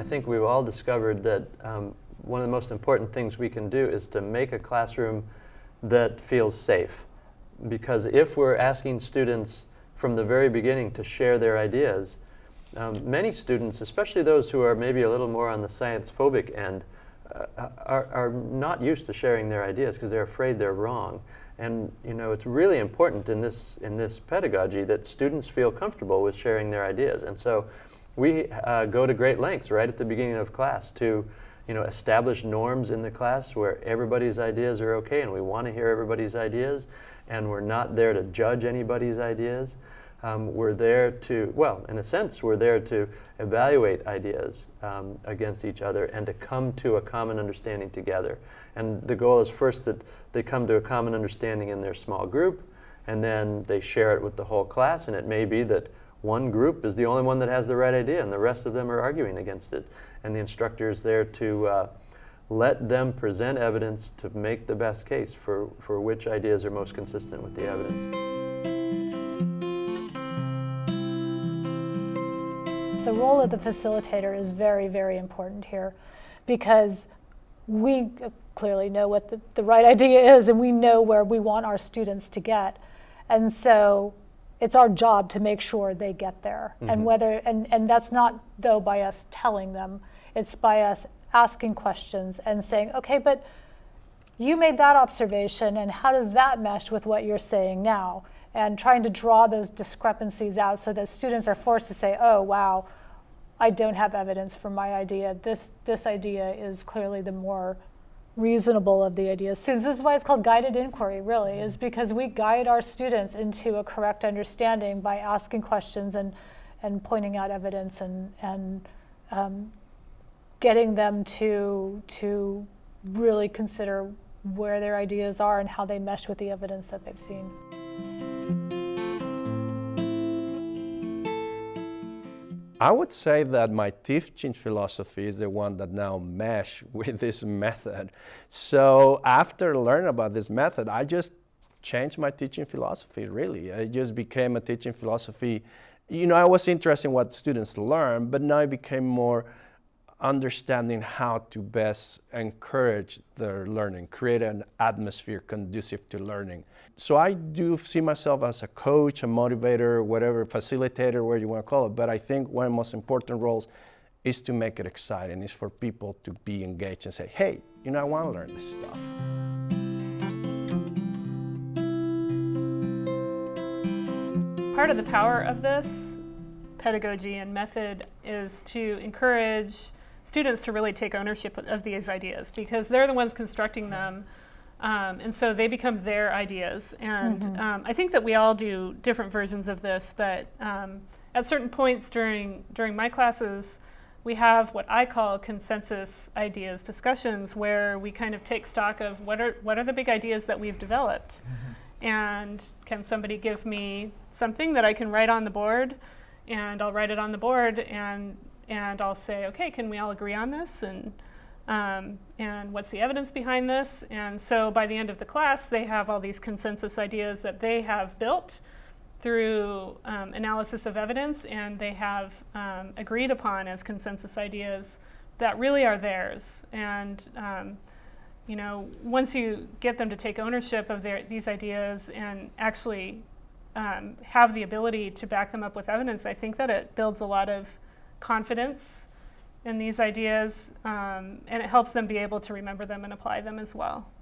I think we've all discovered that um, one of the most important things we can do is to make a classroom that feels safe. Because if we're asking students from the very beginning to share their ideas, um, many students, especially those who are maybe a little more on the science phobic end, uh, are, are not used to sharing their ideas because they're afraid they're wrong. And you know, it's really important in this, in this pedagogy that students feel comfortable with sharing their ideas. And so we uh, go to great lengths right at the beginning of class to you know, establish norms in the class where everybody's ideas are okay and we want to hear everybody's ideas and we're not there to judge anybody's ideas. Um, we're there to, well, in a sense, we're there to evaluate ideas um, against each other and to come to a common understanding together. And the goal is first that they come to a common understanding in their small group and then they share it with the whole class and it may be that one group is the only one that has the right idea and the rest of them are arguing against it. And the instructor is there to uh, let them present evidence to make the best case for, for which ideas are most consistent with the evidence. The role of the facilitator is very, very important here because we clearly know what the, the right idea is and we know where we want our students to get. And so it's our job to make sure they get there. Mm -hmm. And mm-hmm. whether and, and that's not though by us telling them, it's by us asking questions and saying, okay, but you made that observation and how does that mesh with what you're saying now? And trying to draw those discrepancies out so that students are forced to say, oh wow, I don't have evidence for my idea. This this idea is clearly the more reasonable of the ideas. So this is why it's called guided inquiry, really, is because we guide our students into a correct understanding by asking questions and, and pointing out evidence and, and um, getting them to, to really consider where their ideas are and how they mesh with the evidence that they've seen. I would say that my teaching philosophy is the one that now mesh with this method. So after learning about this method, I just changed my teaching philosophy, really. It just became a teaching philosophy. You know, I was interested in what students learn, but now it became more understanding how to best encourage their learning, create an atmosphere conducive to learning. So I do see myself as a coach, a motivator, whatever, facilitator, whatever you want to call it, but I think one of the most important roles is to make it exciting, is for people to be engaged and say, hey, you know, I want to learn this stuff. Part of the power of this pedagogy and method is to encourage students to really take ownership of these ideas because they're the ones constructing them. Um, and so they become their ideas. And mm -hmm. um, I think that we all do different versions of this, but um, at certain points during, during my classes, we have what I call consensus ideas discussions where we kind of take stock of what are, what are the big ideas that we've developed. Mm -hmm. And can somebody give me something that I can write on the board? And I'll write it on the board and and I'll say, okay, can we all agree on this? And, um, and what's the evidence behind this? And so by the end of the class, they have all these consensus ideas that they have built through um, analysis of evidence and they have um, agreed upon as consensus ideas that really are theirs. And um, you know, once you get them to take ownership of their, these ideas and actually um, have the ability to back them up with evidence, I think that it builds a lot of confidence in these ideas, um, and it helps them be able to remember them and apply them as well.